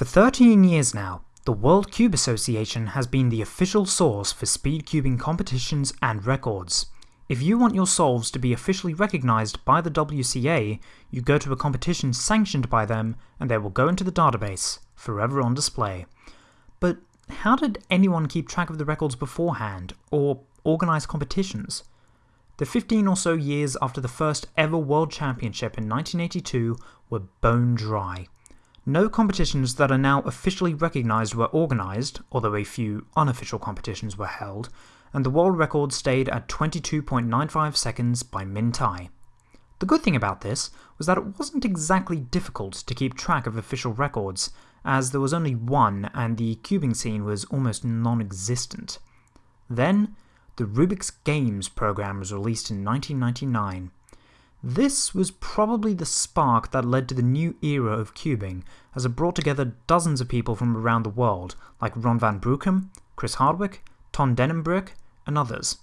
For 13 years now, the World Cube Association has been the official source for speed cubing competitions and records. If you want your solves to be officially recognised by the WCA, you go to a competition sanctioned by them and they will go into the database, forever on display. But how did anyone keep track of the records beforehand, or organise competitions? The 15 or so years after the first ever World Championship in 1982 were bone dry. No competitions that are now officially recognised were organised, although a few unofficial competitions were held, and the world record stayed at 22.95 seconds by Minh Thai. The good thing about this was that it wasn't exactly difficult to keep track of official records, as there was only one and the cubing scene was almost non-existent. Then, the Rubik's Games program was released in 1999. This was probably the spark that led to the new era of cubing, as it brought together dozens of people from around the world, like Ron van Bruchem, Chris Hardwick, Ton Dennenbroek, and others.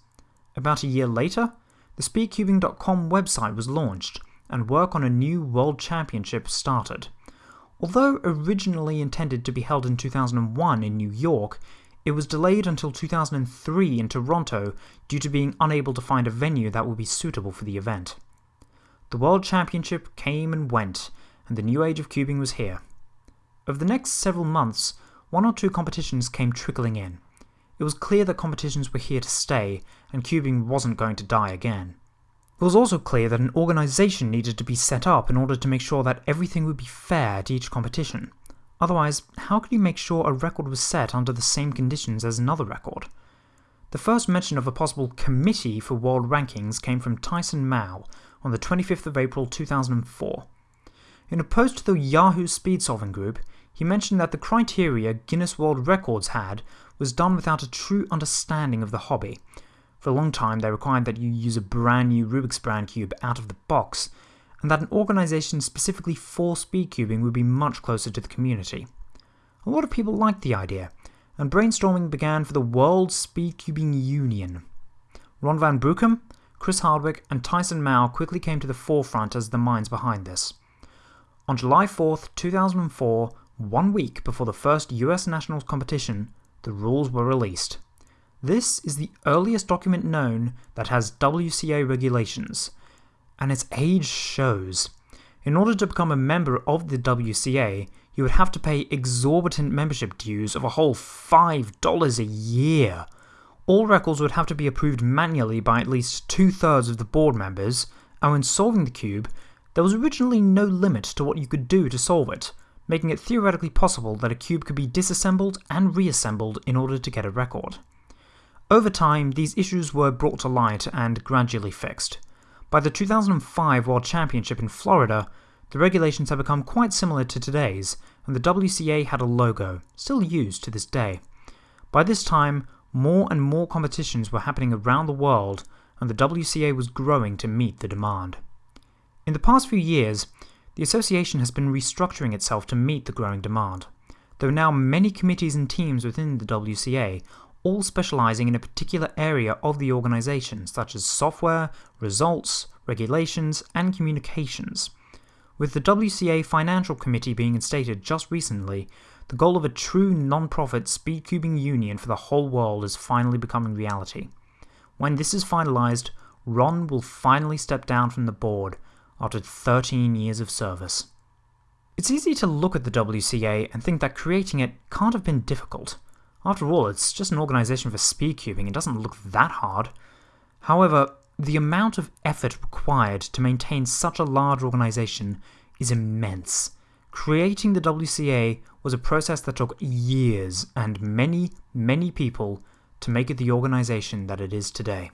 About a year later, the speedcubing.com website was launched, and work on a new World Championship started. Although originally intended to be held in 2001 in New York, it was delayed until 2003 in Toronto due to being unable to find a venue that would be suitable for the event. The World Championship came and went, and the new age of cubing was here. Over the next several months, one or two competitions came trickling in. It was clear that competitions were here to stay, and cubing wasn't going to die again. It was also clear that an organisation needed to be set up in order to make sure that everything would be fair at each competition. Otherwise, how could you make sure a record was set under the same conditions as another record? The first mention of a possible committee for world rankings came from Tyson Mao on the 25th of April 2004. In a post to the Yahoo Speed Solving group, he mentioned that the criteria Guinness World Records had was done without a true understanding of the hobby, for a long time, they required that you use a brand new Rubik's Brand cube out of the box, and that an organisation specifically for speed cubing would be much closer to the community. A lot of people liked the idea, and brainstorming began for the World Speed Cubing Union. Ron Van Bruchem, Chris Hardwick, and Tyson Mao quickly came to the forefront as the minds behind this. On July 4th, 2004, one week before the first US Nationals competition, the rules were released. This is the earliest document known that has WCA regulations, and its age shows. In order to become a member of the WCA, you would have to pay exorbitant membership dues of a whole $5 a year. All records would have to be approved manually by at least two thirds of the board members, and when solving the cube, there was originally no limit to what you could do to solve it, making it theoretically possible that a cube could be disassembled and reassembled in order to get a record. Over time, these issues were brought to light and gradually fixed. By the 2005 World Championship in Florida, the regulations had become quite similar to today's, and the WCA had a logo, still used to this day. By this time, more and more competitions were happening around the world, and the WCA was growing to meet the demand. In the past few years, the association has been restructuring itself to meet the growing demand. There are now many committees and teams within the WCA, all specializing in a particular area of the organization, such as software, results, regulations, and communications. With the WCA Financial Committee being instated just recently, the goal of a true non-profit speedcubing union for the whole world is finally becoming reality. When this is finalized, Ron will finally step down from the board after 13 years of service. It's easy to look at the WCA and think that creating it can't have been difficult. After all, it's just an organisation for speedcubing, it doesn't look that hard. However, the amount of effort required to maintain such a large organisation is immense. Creating the WCA was a process that took years and many, many people to make it the organisation that it is today.